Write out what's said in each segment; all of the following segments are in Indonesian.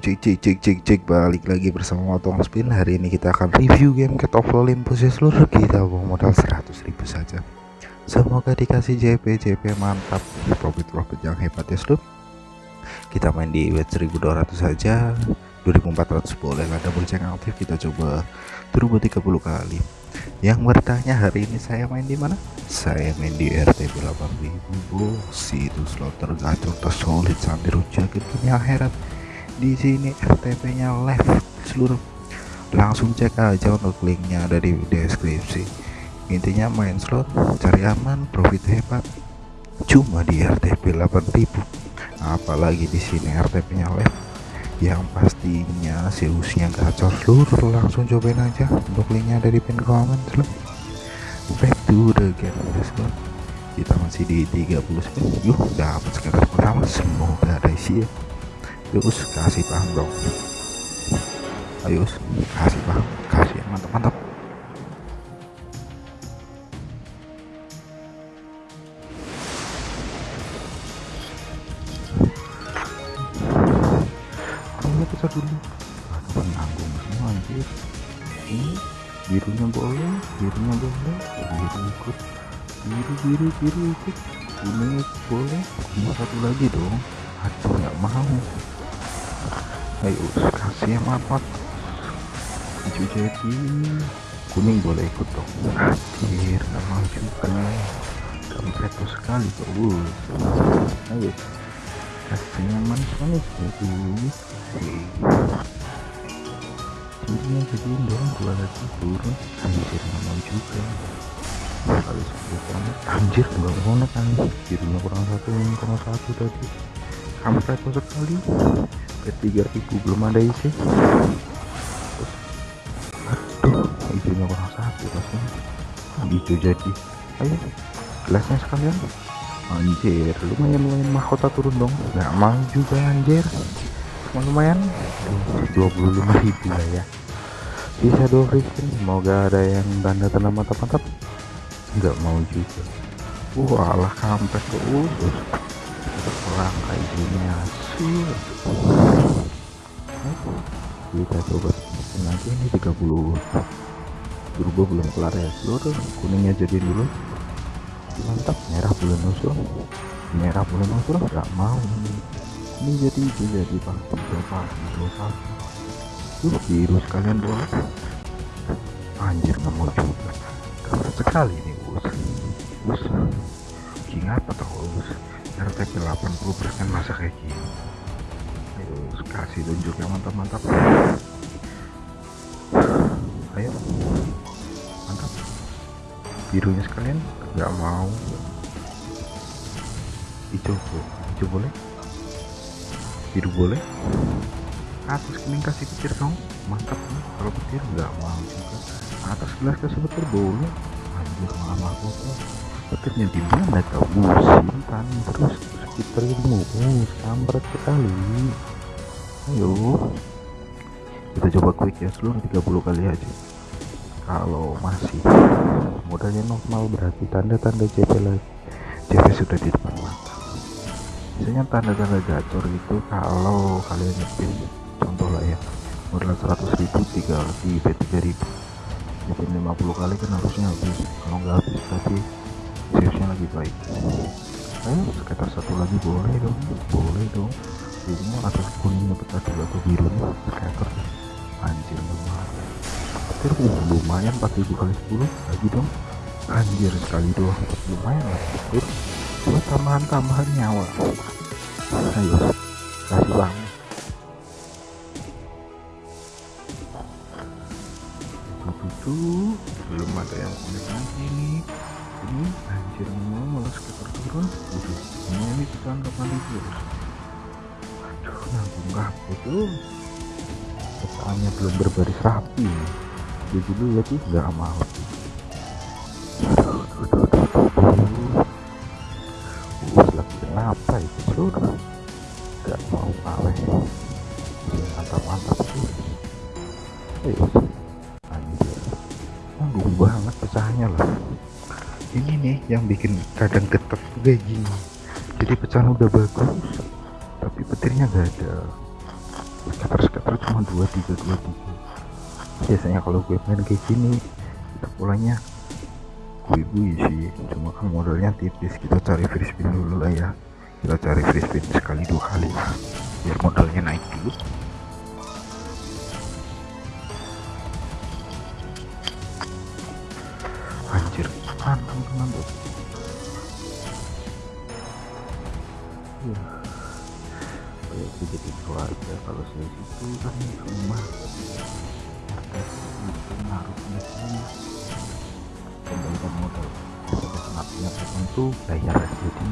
Cek cek cek cek cek balik lagi bersama Motong Spin. Hari ini kita akan review game Cat of Olympus ya seluruh kita bawa modal 100 ribu saja. Semoga dikasih JP JP mantap. Profit profit yang hebat ya seluruh Kita main di wet 1200 saja. 2400 boleh lah double check aktif. Kita coba turbo 30 kali. Yang bertanya hari ini saya main di mana? Saya main di RTP 8000 bos. Itu slot tergacor tersolid sambil jaket punya herat di sini RTP nya live seluruh. Langsung cek aja untuk linknya ada di deskripsi. Intinya main slot cari aman profit hebat. Cuma di RTP 8000 apalagi di sini RTP nya live. Yang pastinya Zeusnya gacor seluruh. Langsung cobain aja untuk linknya dari pin komen back to the game guys kita masih di 30 spin yuk dapat sekitar pertama semoga ada isi ya yuk kasih paham dong. Ayo kasih paham. Kasih. Mantap mantap. Kita dulu. Ada penanggung semua anjir. Ini birunya boleh birunya boleh. Biru ikut. Biru biru biru ikut. Ini boleh. Cuma satu lagi dong. Aduh nggak mau ayo kasih mapat hijau jadi kuning boleh ikut dong. Nggak mau juga kampret sekali tuh ayo kasih yang manis-manis itu jadinya jadiin dong dua lagi turun. Anjir mau juga. Kali sepuluh kamu anjir mau nek anjir. Kurang satu kurang satu tadi. Kampret sekali ke tiga ribu belum ada isi. Aduh hijaunya kurang satu rasanya. Hijau jadi. Ayo gelasnya sekalian. Anjir lumayan lumayan. Mahkota turun dong. Nggak mau juga anjir. Lumayan 25.000 lah ya. Bisa dua free semoga ada yang tanda tanda mantap-mantap nggak mau juga. Wah lah kampret. Terus perang kayak gini sih kita coba. Nanti ini 30 turbo belum kelar ya. Seluruh kuningnya jadi dulu. Mantap. Merah belum usul merah belum usul nggak mau. Ini jadi itu jadi pak. Coba. Coba. Tuh biru sekalian boleh anjir mau juga. Kamu sekali nih bos. Bos. King apa terus RTP 80% masa kayak gini kasih tunjuk yang mantap-mantap. Ayo. Mantap. Birunya sekalian. Nggak mau. Hijau hijau boleh? Biru boleh? Atas kening kasih petir dong. Mantap. Nih kalau petir nggak mau juga. Atas gelas kasih petir boleh. Anjir malah aku petirnya di mana kau simpan terus sekitar ilmu oh sambat sekali ayo. Kita coba quick ya seluruh 30 kali aja. Kalau masih modalnya normal berarti tanda-tanda CP lagi. CP sudah di depan mata. Biasanya tanda-tanda gacor itu kalau kalian nyetin contoh lah ya modal 100 ribu tiga di P3000 nyetin 50 kali kan harusnya habis. Kalau nggak habis berarti seriusnya lagi baik. Ayo sekitar satu lagi boleh dong boleh dong birunya atas kuningnya dulu atau birunya sekitar anjir lumayan. Petir uh, lumayan 4000 kali 10 lagi dong. Anjir sekali doang. Lumayan lah petir buat tambahan-tambahan nyawa. Ayo kasih bang belum ada yang konek lagi. Nih ini anjir mau malah sekitar turun ini kita anggap ribu? aduh kabut tuh pecahannya belum berbaris rapi. Jadi dulu ya sih nggak mau aduh aduh aduh apa itu sudah gak mau kalah mantap-mantap sih ayo anjir aduh banget pecahannya lah. Ini nih yang bikin kadang getar kayak gini. Jadi pecahan udah bagus tapi petirnya gak ada scatter scatter cuma dua tiga dua tiga. Biasanya kalau gue main kayak gini kita polanya gue gue sih. Cuma kan modalnya tipis kita cari free spin dulu lah ya. Kita cari free spin sekali dua kali. Biar modalnya naik dulu. Anjir mantap mantap ya itu jadi keluarga. Kalau saya situ kan rumah itu naruhnya sini kembalikan modal kesempatan tertentu bayar jadi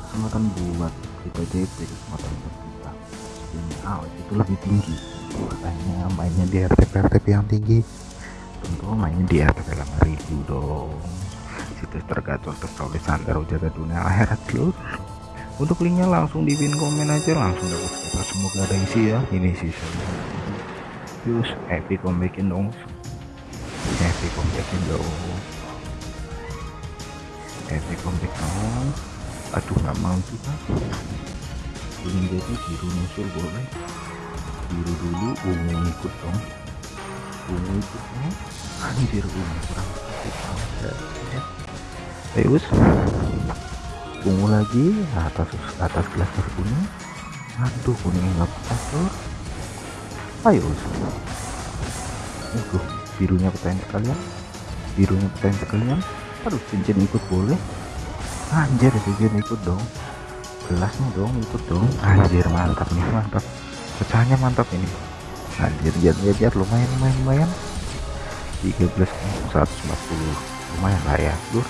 kesempatan buat kita JP kesempatan buat kita. Ini out itu lebih tinggi. Makanya mainnya di RTP RTP yang tinggi. Tentu mainnya di RTP 5000 dong. Situs tergacor tersolid santai jaga dunia akhirat dulu untuk linknya langsung di pin komen aja langsung dapat kita. Semoga ada isi ya ini sih. Terus epic comebackin dong. Epic comebackin dong. Epic comeback dong. Aduh nggak mau juga ini jadi biru muncul boleh. Biru dulu ungu ikut dong. Ungu ikut dong. Anjir ungu kurang. Ayo ungu lagi atas atas gelas kuning aduh kuning nggak pastor ayo aduh birunya petain sekalian. Birunya petain sekalian. Aduh cincin ikut boleh. Anjir cincin ikut dong. Gelasnya dong ikut dong. Anjir mantap nih mantap. Pecahnya mantap ini. Anjir lihat lihat lumayan lumayan lumayan. 13 140 lumayan lah ya lur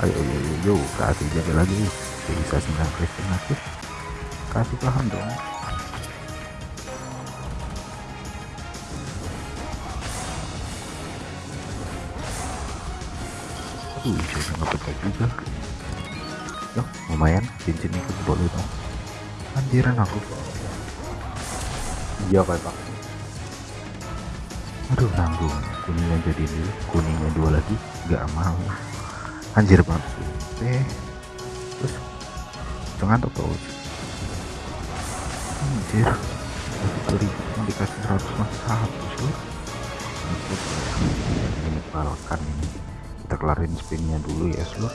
ayo yo yo yo kasih jaga lagi bisa 9 kristal lagi kasih paham dong. Aduh hijaunya nggak pecah juga. Yo, lumayan cincin ikut boleh dong. Anjiran aku. Iya pak. Pak aduh nanggung. Kuningnya jadi dulu kuningnya dua lagi. Nggak mau anjir banget eh terus? Jangan tuh kau anjir. Dari cuma dikasih 100 mas satu sih ini balkan ini. Kita kelarin spinnya dulu ya seluruh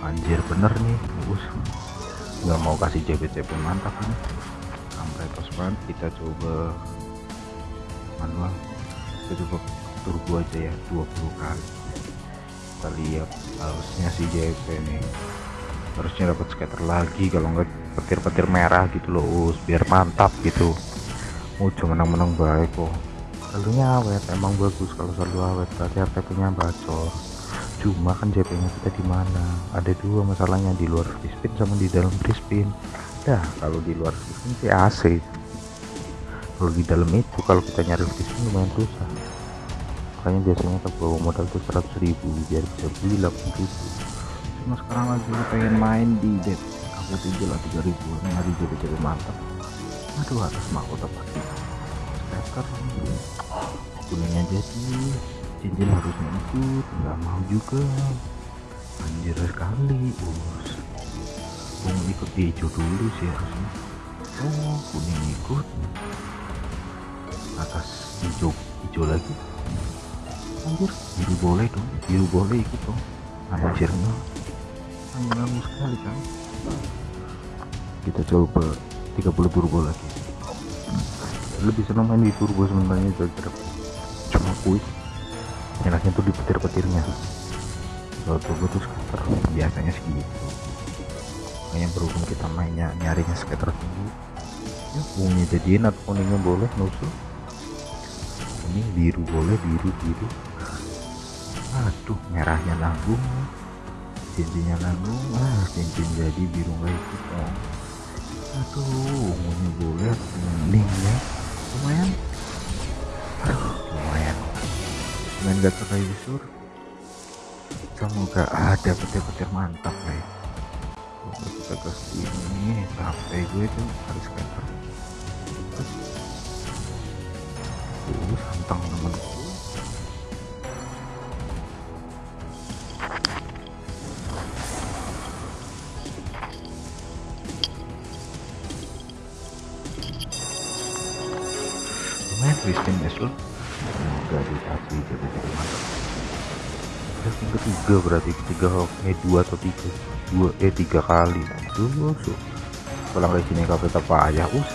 anjir bener nih. Bus. Nggak mau kasih JP-JP mantap nih sampai tos banget kita coba manual. Kita coba turbo aja ya 20 kali kita lihat harusnya si JP nih harusnya dapat scatter lagi kalau nggak petir-petir merah gitu loh us biar mantap gitu. Cuma menang-menang baik kok. Saldonya awet emang bagus kalau saldo awet berarti RTP nya bacor cuma kan JP nya kita di mana? Ada dua masalahnya di luar free spin sama di dalam free spin. Dah kalau di luar free spin sih AC kalau di dalam itu kalau kita nyari free spin lumayan susah makanya biasanya kita bawa modal tuh 100 ribu biar bisa beli 80 ribu. Cuma sekarang lagi pengen main di dead aku tinggal lah 3 ribu nyari JP-JP mantap aduh atas mahkota pasti scatter kuningnya jadi cincin harusnya ikut nggak mau juga. Anjir sekali us mau ikut di hijau dulu sih harusnya. Oh kuning ikut. Atas hijau hijau lagi anjir. Biru boleh dong biru boleh ikut dong. Anjirnya anjir sekali kan? Kita coba 30 turbo lagi. Lebih senang main di turbo sebenarnya cuma kuis. Enaknya tuh di petir-petirnya. Kalau turbo tuh skater biasanya segitu. Makanya berhubung kita mainnya nyarinya skater tinggi. Ya ungunya jadiin atau kuningnya boleh nusuk. Kuning biru boleh biru biru aduh merahnya nanggung cincinnya nanggung ah cincin jadi biru nggak ikut dong aduh ungunya boleh kuningnya lumayan. Aduh lumayan. Main gak kayak busur semoga ada petir-petir mantap nih Oke, kita gas ini sampai gue tuh harus scatter terus uh, santang seluruh semoga dikasih jadi jadi mantap. Yang ketiga berarti ketiga eh dua atau tiga dua eh tiga kali. Aduh so. kalau sini kabel payah us.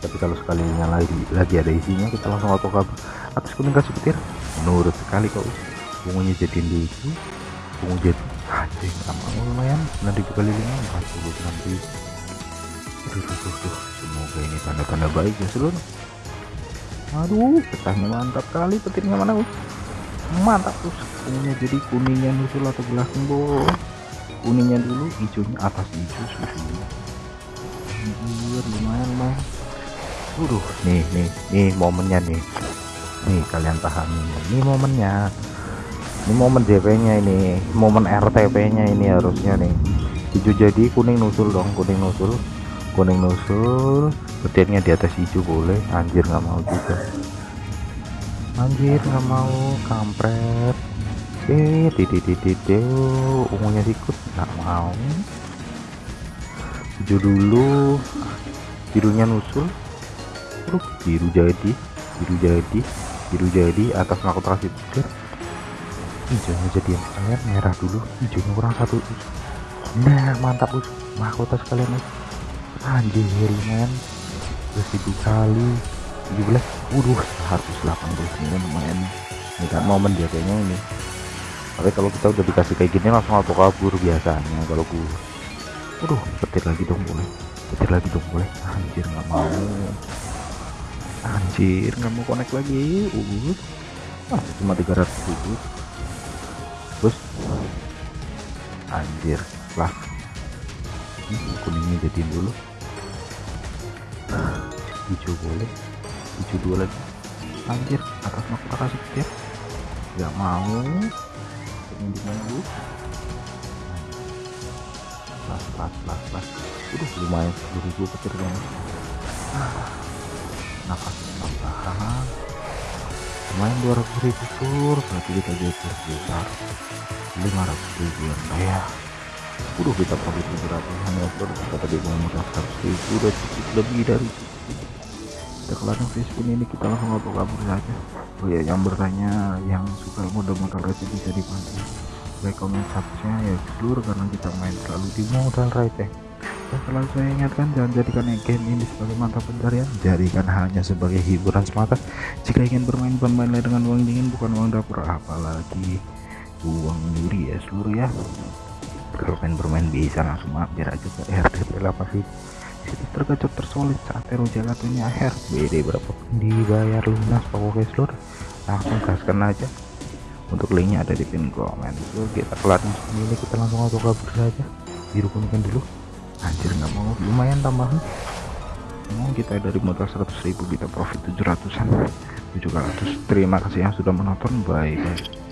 Tapi kalau sekalinya lagi lagi ada isinya kita langsung auto kabel atas kuning kasih petir. Menurut sekali kau bungunya jadiin dulu bungu jadi anjing lama lumayan. 9000 kali 5 46 ribu aduh, aduh, aduh, semoga ini tanda-tanda baik ya seluruh aduh petahnya mantap kali petirnya mana us mantap tuh kuningnya jadi kuningnya nusul atau belakang bo kuningnya dulu hijaunya atas hijau susunya. Anjir, lumayan lumayan Waduh, nih nih nih momennya nih. Nih kalian pahami ini momennya. Ini momen JP nya ini momen RTP nya ini harusnya nih. Hijau jadi kuning nusul dong kuning nusul kuning nusul petirnya di atas hijau boleh. Anjir nggak mau juga. Anjir nggak mau. Kampret. Eh titik ungunya ikut nggak mau. Hijau dulu. Birunya nusul Terus biru jadi. Biru jadi. Biru jadi. Atas mahkota kasih petir. Hijaunya jadi yang merah dulu. Hijaunya kurang satu. Nah mantap us mahkota sekalian us anjir lumayan ribu kali 17 waduh 189 lumayan. Ini kan momen dia kayaknya ini. Tapi kalau kita udah dikasih kayak gini langsung auto kabur biasanya kalau gue waduh petir lagi dong boleh. Petir lagi dong boleh. Anjir nggak mau. Anjir nggak mau connect lagi. Uh. Ah, cuma 300 ribu. Terus anjir lah. Hmm, kuningnya jadiin dulu hijau boleh. Hijau dua lagi. Anjir atas mahkota kasih petir nggak mau. Ini dulu? Plus plus plus plus udah lumayan. 10 ribu petir banget ah, nafas tambahan. Lumayan 200 ribu tur. Berarti kita jadi sebesar 500 ribu yang ya udah kita profit 700 hanya kita tadi mau modal 100 ribu udah cukup lebih dari kita kelar Facebook ini kita langsung auto kabur saja oh ya yang bertanya yang suka modal-modal receh bisa dibantu. Like comment subscribe ya seluruh karena kita main selalu di modal receh dan selalu saya ingatkan jangan jadikan game ini sebagai mantap pencarian. Jadikan hanya sebagai hiburan semata. Jika ingin bermain bermainlah dengan uang dingin bukan uang dapur apalagi uang nyuri ya seluruh ya kalau pengen bermain bisa langsung mampir aja ke RTP 8000 situs tergacor tersolid saat Tero jatuhnya akhir. BD berapa dibayar lunas pokoknya seluruh langsung gaskan aja. Untuk linknya ada di pin komen. So, kita kelar ini kita langsung auto kabur saja biru kuningkan dulu. Anjir nggak mau. Lumayan tambahan. Mau kita dari modal 100.000 kita profit 700an 700 terima kasih yang sudah menonton. Bye bye